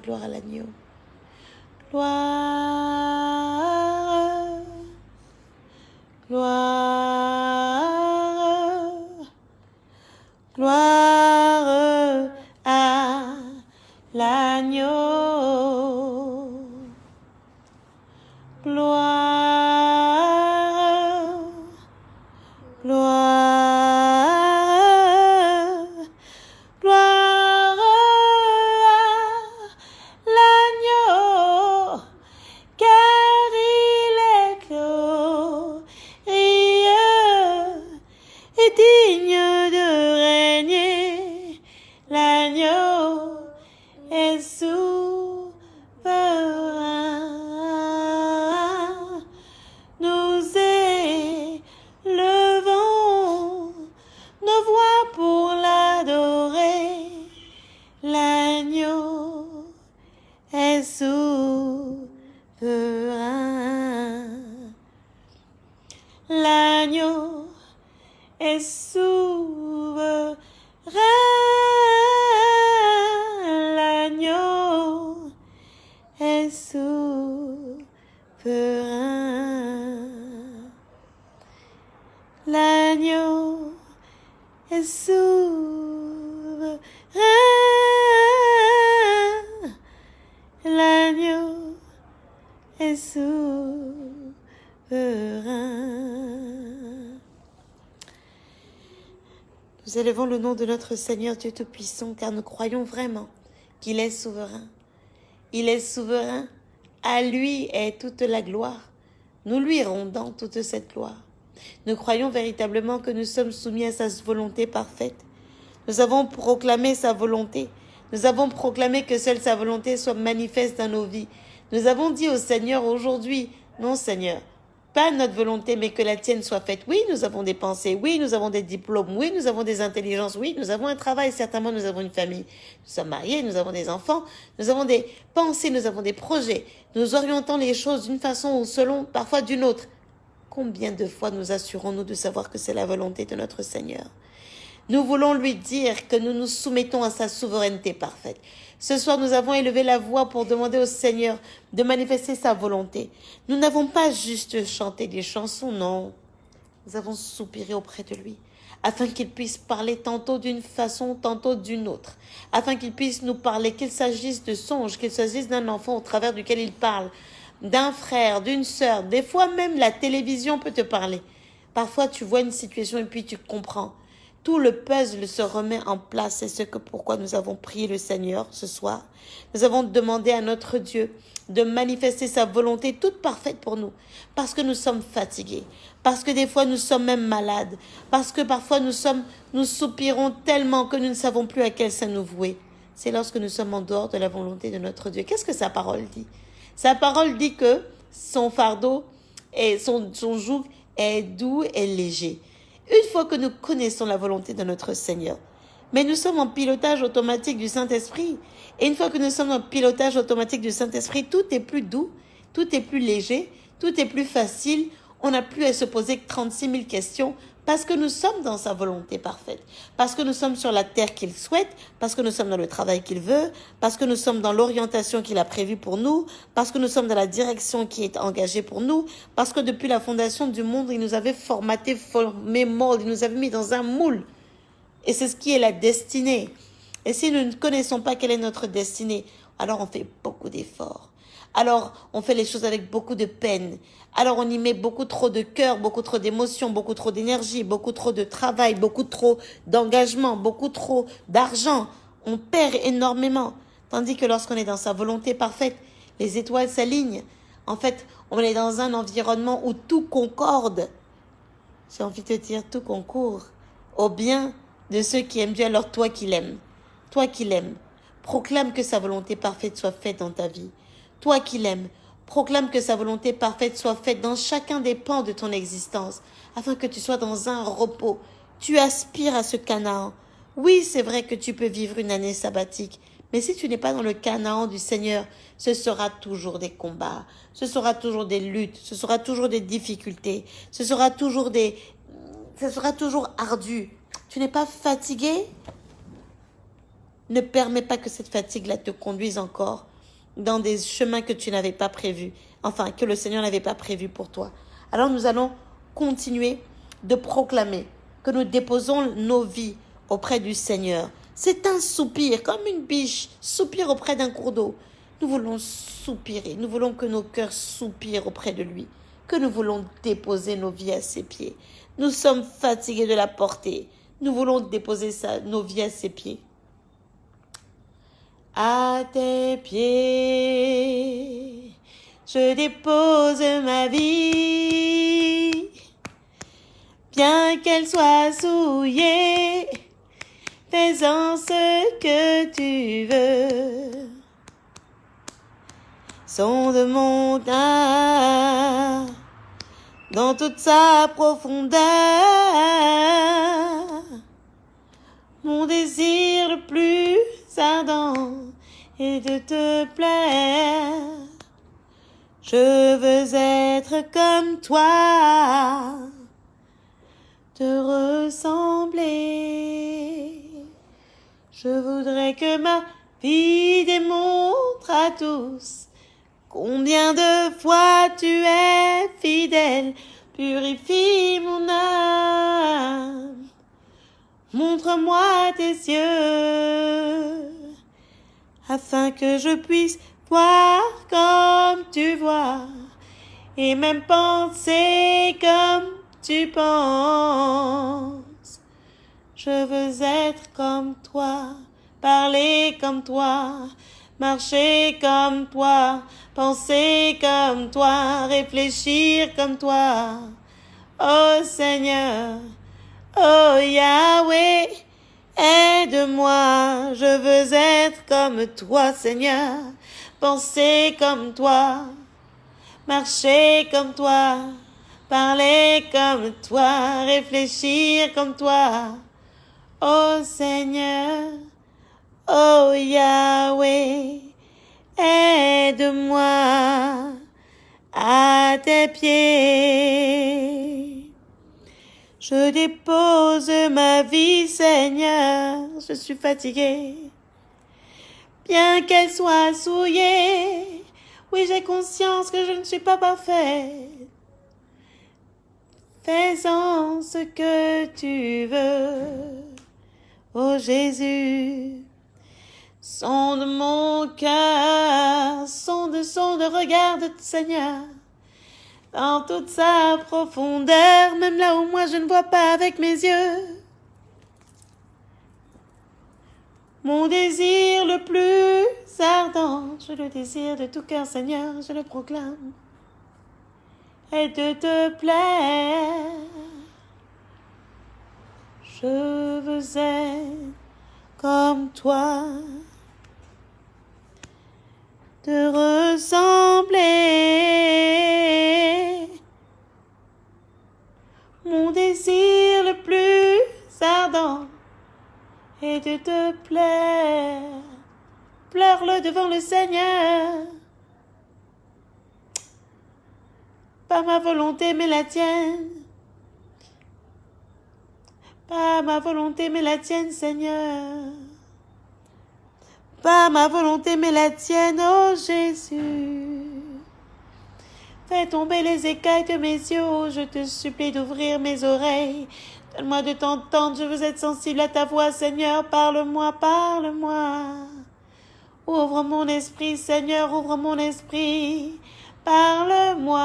S1: Gloire à l'agneau. Gloire, Nous élevons le nom de notre Seigneur Dieu Tout-Puissant car nous croyons vraiment qu'il est souverain. Il est souverain. À lui est toute la gloire. Nous lui rendons toute cette gloire. Nous croyons véritablement que nous sommes soumis à sa volonté parfaite. Nous avons proclamé sa volonté. Nous avons proclamé que seule sa volonté soit manifeste dans nos vies. Nous avons dit au Seigneur aujourd'hui, non Seigneur, pas notre volonté, mais que la tienne soit faite. Oui, nous avons des pensées, oui, nous avons des diplômes, oui, nous avons des intelligences, oui, nous avons un travail, certainement nous avons une famille. Nous sommes mariés, nous avons des enfants, nous avons des pensées, nous avons des projets. Nous orientons les choses d'une façon ou selon, parfois d'une autre. Combien de fois nous assurons-nous de savoir que c'est la volonté de notre Seigneur? Nous voulons lui dire que nous nous soumettons à sa souveraineté parfaite. Ce soir, nous avons élevé la voix pour demander au Seigneur de manifester sa volonté. Nous n'avons pas juste chanté des chansons, non. Nous avons soupiré auprès de lui afin qu'il puisse parler tantôt d'une façon, tantôt d'une autre, afin qu'il puisse nous parler, qu'il s'agisse de songes, qu'il s'agisse d'un enfant au travers duquel il parle, d'un frère, d'une sœur. Des fois même la télévision peut te parler. Parfois tu vois une situation et puis tu comprends. Tout le puzzle se remet en place. C'est ce que pourquoi nous avons prié le Seigneur ce soir. Nous avons demandé à notre Dieu de manifester sa volonté toute parfaite pour nous. Parce que nous sommes fatigués. Parce que des fois nous sommes même malades. Parce que parfois nous sommes, nous soupirons tellement que nous ne savons plus à quel sein nous vouer. C'est lorsque nous sommes en dehors de la volonté de notre Dieu. Qu'est-ce que sa parole dit? Sa parole dit que son fardeau et son, son joug est doux et léger. Une fois que nous connaissons la volonté de notre Seigneur, mais nous sommes en pilotage automatique du Saint-Esprit. Et une fois que nous sommes en pilotage automatique du Saint-Esprit, tout est plus doux, tout est plus léger, tout est plus facile. On n'a plus à se poser 36 000 questions parce que nous sommes dans sa volonté parfaite, parce que nous sommes sur la terre qu'il souhaite, parce que nous sommes dans le travail qu'il veut, parce que nous sommes dans l'orientation qu'il a prévue pour nous, parce que nous sommes dans la direction qui est engagée pour nous, parce que depuis la fondation du monde, il nous avait formaté, formé, moldé, il nous avait mis dans un moule. Et c'est ce qui est la destinée. Et si nous ne connaissons pas quelle est notre destinée, alors on fait beaucoup d'efforts. Alors on fait les choses avec beaucoup de peine. Alors on y met beaucoup trop de cœur, beaucoup trop d'émotions, beaucoup trop d'énergie, beaucoup trop de travail, beaucoup trop d'engagement, beaucoup trop d'argent. On perd énormément. Tandis que lorsqu'on est dans sa volonté parfaite, les étoiles s'alignent. En fait, on est dans un environnement où tout concorde. J'ai envie de te dire, tout concourt au bien de ceux qui aiment Dieu, alors toi qui l'aimes. Toi qui l'aimes. Proclame que sa volonté parfaite soit faite dans ta vie. Toi qui l'aimes, proclame que sa volonté parfaite soit faite dans chacun des pans de ton existence, afin que tu sois dans un repos. Tu aspires à ce Canaan. Oui, c'est vrai que tu peux vivre une année sabbatique, mais si tu n'es pas dans le Canaan du Seigneur, ce sera toujours des combats, ce sera toujours des luttes, ce sera toujours des difficultés, ce sera toujours des, ce sera toujours ardu. Tu n'es pas fatigué? Ne permets pas que cette fatigue-là te conduise encore dans des chemins que tu n'avais pas prévus, enfin que le Seigneur n'avait pas prévus pour toi. Alors nous allons continuer de proclamer que nous déposons nos vies auprès du Seigneur. C'est un soupir, comme une biche soupire auprès d'un cours d'eau. Nous voulons soupirer, nous voulons que nos cœurs soupirent auprès de lui, que nous voulons déposer nos vies à ses pieds. Nous sommes fatigués de la porter. Nous voulons déposer ça, nos vies à ses pieds à tes pieds. Je dépose ma vie, bien qu'elle soit souillée, fais-en ce que tu veux. Sonde mon âme dans toute sa profondeur. Mon désir le plus et de te plaire. Je veux être comme toi, te ressembler. Je voudrais que ma vie démontre à tous combien de fois tu es fidèle. Purifie mon âme. Montre-moi tes yeux, afin que je puisse voir comme tu vois, et même penser comme tu penses. Je veux être comme toi, parler comme toi, marcher comme toi, penser comme toi, réfléchir comme toi. Oh Seigneur, Oh Yahweh, aide-moi, je veux être comme toi, Seigneur, penser comme toi, marcher comme toi, parler comme toi, réfléchir comme toi. Oh Seigneur, oh Yahweh, aide-moi, à tes pieds. Je dépose ma vie, Seigneur, je suis fatiguée. Bien qu'elle soit souillée, oui, j'ai conscience que je ne suis pas parfaite. Fais-en ce que tu veux, ô Jésus. Sonde mon cœur, sonde, sonde, regarde, Seigneur, dans toute sa profondeur, même là où moi je ne vois pas avec mes yeux. Mon désir le plus ardent, je le désire de tout cœur, Seigneur, je le proclame, et de te plaire. Je veux être comme toi, te ressembler. Mon désir le plus ardent est de te plaire. Pleure-le devant le Seigneur. Pas ma volonté, mais la tienne. Pas ma volonté, mais la tienne, Seigneur. Pas ma volonté, mais la tienne, oh Jésus. Fais tomber les écailles de mes yeux, oh, je te supplie d'ouvrir mes oreilles. Donne-moi de t'entendre, je veux être sensible à ta voix, Seigneur. Parle-moi, parle-moi. Ouvre mon esprit, Seigneur, ouvre mon esprit. Parle-moi.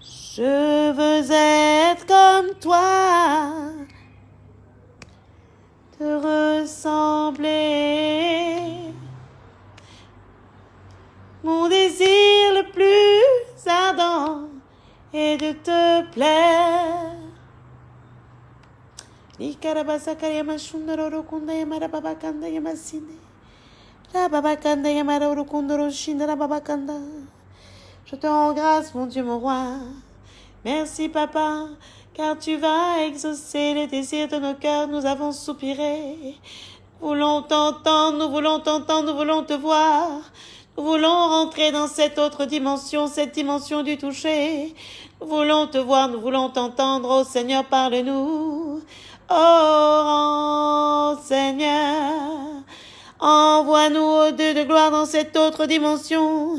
S1: Je veux être comme toi, te ressembler. Mon désir le plus ardent est de te plaire. Je te rends grâce, mon Dieu, mon roi. Merci, papa, car tu vas exaucer les désirs de nos cœurs. Nous avons soupiré. Nous voulons t'entendre, nous voulons t'entendre, nous voulons te voir. Nous voulons rentrer dans cette autre dimension, cette dimension du toucher. Nous voulons te voir, nous voulons t'entendre. Oh Seigneur, parle-nous. Oh Seigneur, envoie-nous au Dieu de gloire dans cette autre dimension.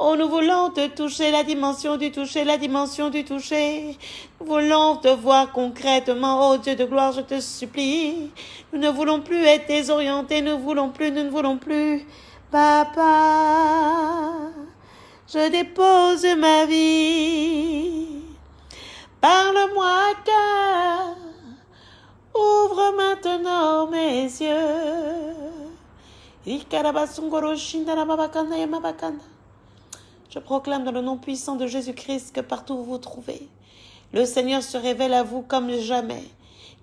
S1: Oh, nous voulons te toucher, la dimension du toucher, la dimension du toucher. Nous voulons te voir concrètement. Oh Dieu de gloire, je te supplie. Nous ne voulons plus être désorientés, nous ne voulons plus, nous ne voulons plus. Papa, je dépose ma vie. Parle-moi cœur, ouvre maintenant mes yeux. Je proclame dans le nom puissant de Jésus-Christ que partout où vous vous trouvez, le Seigneur se révèle à vous comme jamais,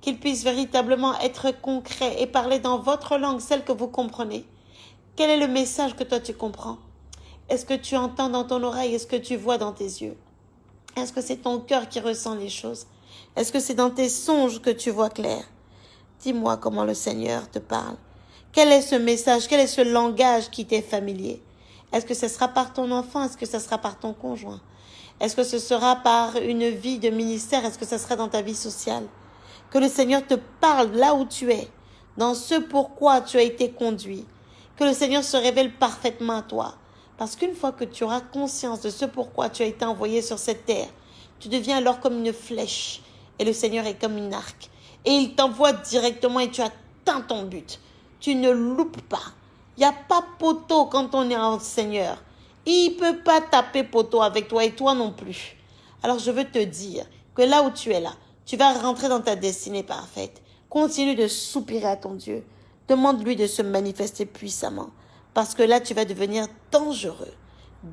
S1: qu'il puisse véritablement être concret et parler dans votre langue, celle que vous comprenez. Quel est le message que toi tu comprends? Est-ce que tu entends dans ton oreille? Est-ce que tu vois dans tes yeux? Est-ce que c'est ton cœur qui ressent les choses? Est-ce que c'est dans tes songes que tu vois clair? Dis-moi comment le Seigneur te parle. Quel est ce message? Quel est ce langage qui t'est familier? Est-ce que ce sera par ton enfant? Est-ce que ce sera par ton conjoint? Est-ce que ce sera par une vie de ministère? Est-ce que ce sera dans ta vie sociale? Que le Seigneur te parle là où tu es, dans ce pourquoi tu as été conduit. Que le Seigneur se révèle parfaitement à toi. Parce qu'une fois que tu auras conscience de ce pourquoi tu as été envoyé sur cette terre, tu deviens alors comme une flèche et le Seigneur est comme une arc. Et il t'envoie directement et tu atteins ton but. Tu ne loupes pas. Il n'y a pas poteau quand on est en Seigneur. Il ne peut pas taper poteau avec toi et toi non plus. Alors je veux te dire que là où tu es là, tu vas rentrer dans ta destinée parfaite. Continue de soupirer à ton Dieu. Demande-lui de se manifester puissamment. Parce que là, tu vas devenir dangereux,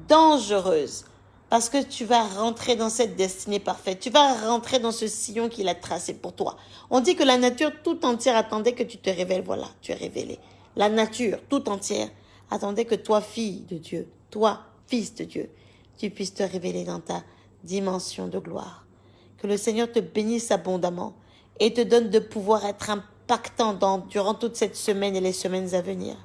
S1: dangereuse. Parce que tu vas rentrer dans cette destinée parfaite. Tu vas rentrer dans ce sillon qu'il a tracé pour toi. On dit que la nature tout entière attendait que tu te révèles. Voilà, tu es révélé. La nature tout entière attendait que toi, fille de Dieu, toi, fils de Dieu, tu puisses te révéler dans ta dimension de gloire. Que le Seigneur te bénisse abondamment et te donne de pouvoir être impactant dans, durant toute cette semaine et les semaines à venir.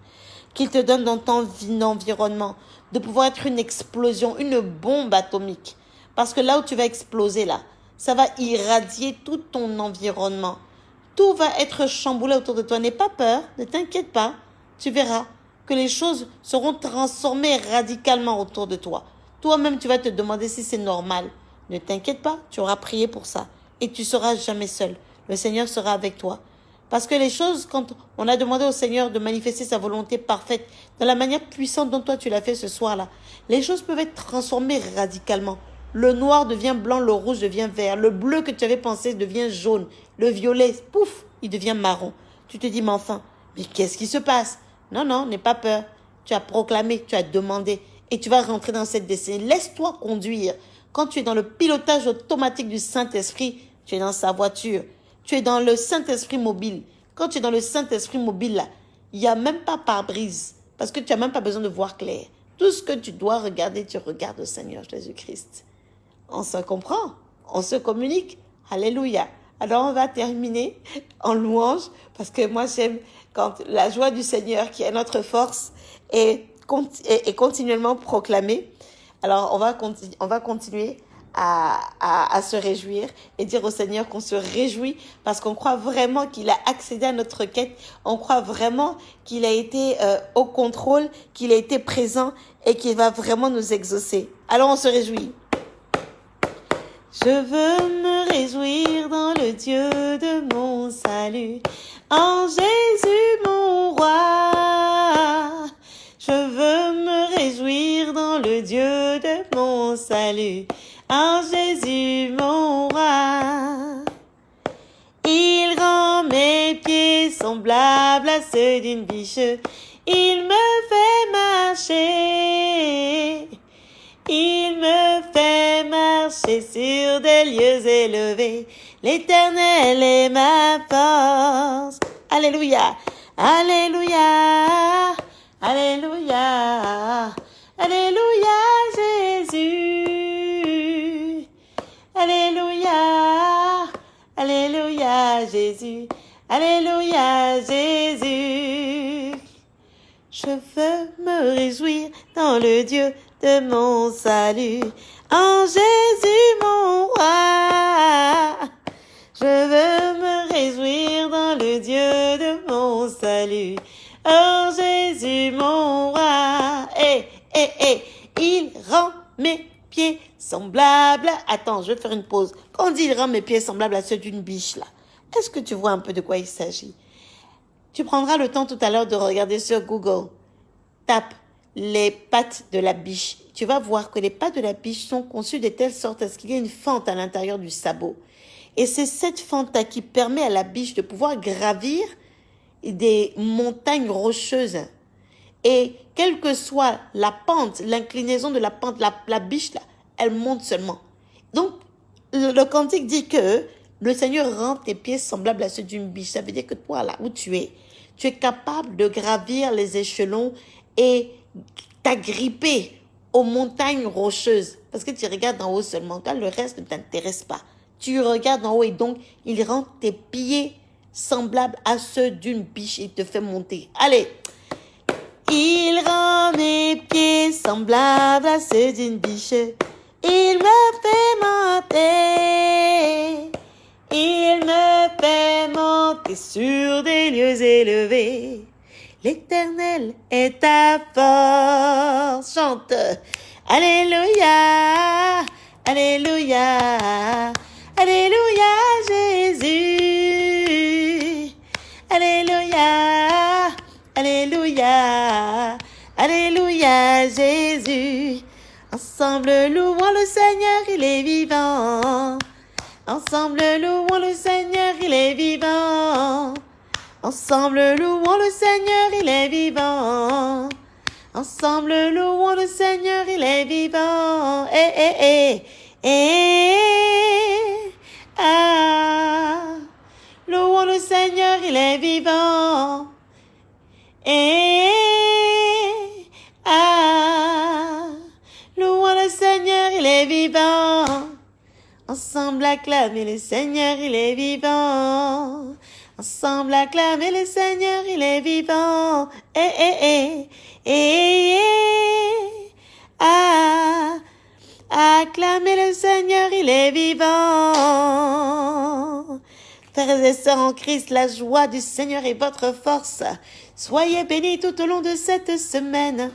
S1: Qu'il te donne dans ton environnement de pouvoir être une explosion, une bombe atomique. Parce que là où tu vas exploser, là, ça va irradier tout ton environnement. Tout va être chamboulé autour de toi. N'aie pas peur, ne t'inquiète pas. Tu verras que les choses seront transformées radicalement autour de toi. Toi-même, tu vas te demander si c'est normal. Ne t'inquiète pas, tu auras prié pour ça. Et tu seras jamais seul. Le Seigneur sera avec toi. Parce que les choses, quand on a demandé au Seigneur de manifester sa volonté parfaite, de la manière puissante dont toi tu l'as fait ce soir-là, les choses peuvent être transformées radicalement. Le noir devient blanc, le rouge devient vert, le bleu que tu avais pensé devient jaune, le violet, pouf, il devient marron. Tu te dis, mais enfin, mais qu'est-ce qui se passe? Non, non, n'aie pas peur. Tu as proclamé, tu as demandé, et tu vas rentrer dans cette destinée. Laisse-toi conduire. Quand tu es dans le pilotage automatique du Saint-Esprit, tu es dans sa voiture, tu es dans le Saint-Esprit mobile. Quand tu es dans le Saint-Esprit mobile, il n'y a même pas pare-brise. Parce que tu n'as même pas besoin de voir clair. Tout ce que tu dois regarder, tu regardes au Seigneur Jésus-Christ. On se comprend, on se communique. Alléluia. Alors on va terminer en louange parce que moi j'aime quand la joie du Seigneur qui est notre force est, est, continuellement proclamée. Alors on va, on va continuer à, se réjouir et dire au Seigneur qu'on se réjouit parce qu'on croit vraiment qu'il a accédé à notre quête, on croit vraiment qu'il a été euh, au contrôle, qu'il a été présent et qu'il va vraiment nous exaucer. Alors on se réjouit. Je veux me réjouir dans le Dieu de mon salut, en Jésus mon roi. Je veux me réjouir dans le Dieu de mon salut, en Jésus mon roi. Il rend mes pieds semblables à ceux d'une biche. Il me fait marcher. Il me fait marcher sur des lieux élevés. L'éternel est ma force. Alléluia. Alléluia. Alléluia. Alléluia, Jésus. Alléluia. Alléluia, Jésus. Alléluia, Jésus. Je veux me réjouir dans le Dieu de mon salut. En Jésus, mon roi. Je veux me réjouir dans le Dieu de mon salut. En Jésus, mon roi. Eh, eh, eh. Il rend mes pieds semblables. Attends, je vais faire une pause. Quand on dit il rend mes pieds semblables à ceux d'une biche, là, est-ce que tu vois un peu de quoi il s'agit? Tu prendras le temps tout à l'heure de regarder sur Google. Tape les pattes de la biche. Tu vas voir que les pattes de la biche sont conçues de telle sorte à ce qu'il y ait une fente à l'intérieur du sabot. Et c'est cette fente-là qui permet à la biche de pouvoir gravir des montagnes rocheuses. Et quelle que soit la pente, l'inclinaison de la pente, la, biche, là, elle monte seulement. Donc, le, le cantique dit que le Seigneur rend tes pieds semblables à ceux d'une biche. Ça veut dire que toi, là où tu es, tu es capable de gravir les échelons et t'agripper aux montagnes rocheuses. Parce que tu regardes en haut seulement, le reste ne t'intéresse pas. Tu regardes en haut et donc il rend tes pieds semblables à ceux d'une biche et te fait monter. Allez. Il rend mes pieds semblables à ceux d'une biche. Il me fait monter. Il me fait monter sur des lieux élevés. L'éternel est ta force. Chante. Alléluia. Alléluia. Alléluia, Jésus. Alléluia. Alléluia. Alléluia, Jésus. Ensemble, louons le Seigneur, il est vivant. Ensemble, louons le Seigneur, il est vivant. Ensemble, louons le Seigneur, il est vivant. Ensemble, louons le Seigneur, il est vivant. Eh, eh, eh, eh, ah. Louons le Seigneur, il est vivant. Eh, ah. Louons le Seigneur, il est vivant. Ensemble, acclamez le Seigneur, il est vivant. Ensemble acclamer le Seigneur, il est vivant. Eh, eh, eh, eh, Ah, acclamez le Seigneur, il est vivant. Frères et sœurs en Christ, la joie du Seigneur est votre force. Soyez bénis tout au long de cette semaine.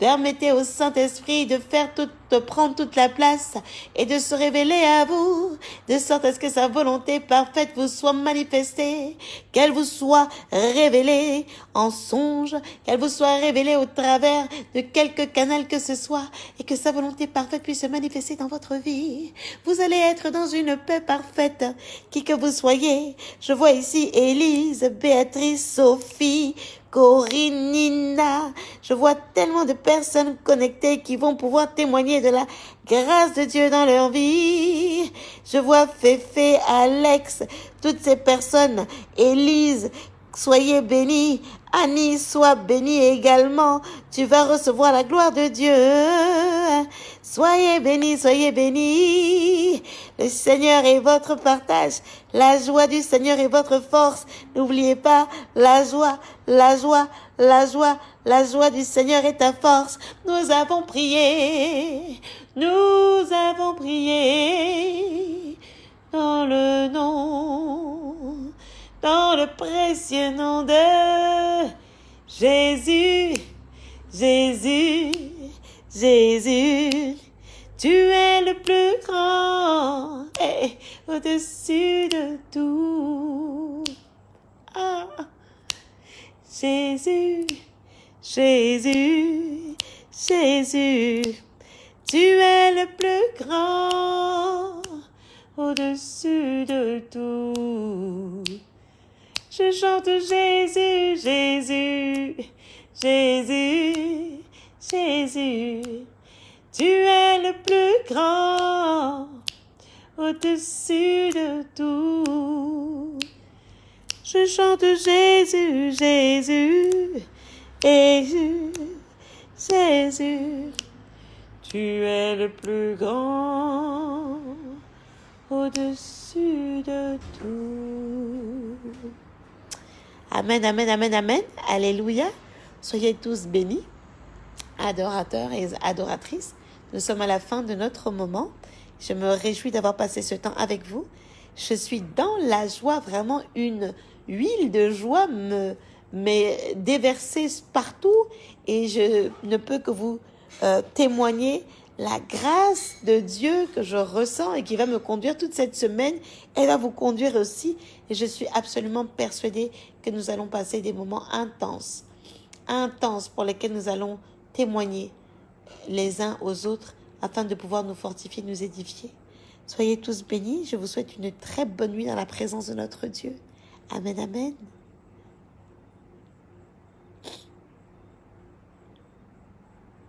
S1: Permettez au Saint-Esprit de faire tout, de prendre toute la place et de se révéler à vous, de sorte à ce que sa volonté parfaite vous soit manifestée, qu'elle vous soit révélée en songe, qu'elle vous soit révélée au travers de quelque canal que ce soit, et que sa volonté parfaite puisse se manifester dans votre vie. Vous allez être dans une paix parfaite, qui que vous soyez. Je vois ici Élise, Béatrice, Sophie, Corinne, Nina. Je vois tellement de personnes connectées qui vont pouvoir témoigner de la grâce de Dieu dans leur vie. Je vois Féfé, Alex, toutes ces personnes, Élise, soyez bénis. Annie, sois bénie également. Tu vas recevoir la gloire de Dieu. Soyez bénis, soyez bénis. Le Seigneur est votre partage. La joie du Seigneur est votre force. N'oubliez pas la joie, la joie, la joie. La joie du Seigneur est ta force. Nous avons prié. Tu es le plus grand au-dessus de tout. Je chante Jésus, Jésus, Jésus, Jésus, tu es le plus grand au-dessus de tout. Je chante Jésus, Jésus, Jésus, Jésus, tu es le plus grand au-dessus de tout. Amen, amen, amen, amen. Alléluia. Soyez tous bénis, adorateurs et adoratrices. Nous sommes à la fin de notre moment. Je me réjouis d'avoir passé ce temps avec vous. Je suis dans la joie, vraiment une huile de joie me m'est déversée partout et je ne peux que vous euh, témoigner la grâce de Dieu que je ressens et qui va me conduire toute cette semaine, elle va vous conduire aussi. Et je suis absolument persuadée que nous allons passer des moments intenses, intenses pour lesquels nous allons témoigner les uns aux autres afin de pouvoir nous fortifier, nous édifier. Soyez tous bénis. Je vous souhaite une très bonne nuit dans la présence de notre Dieu. Amen, amen.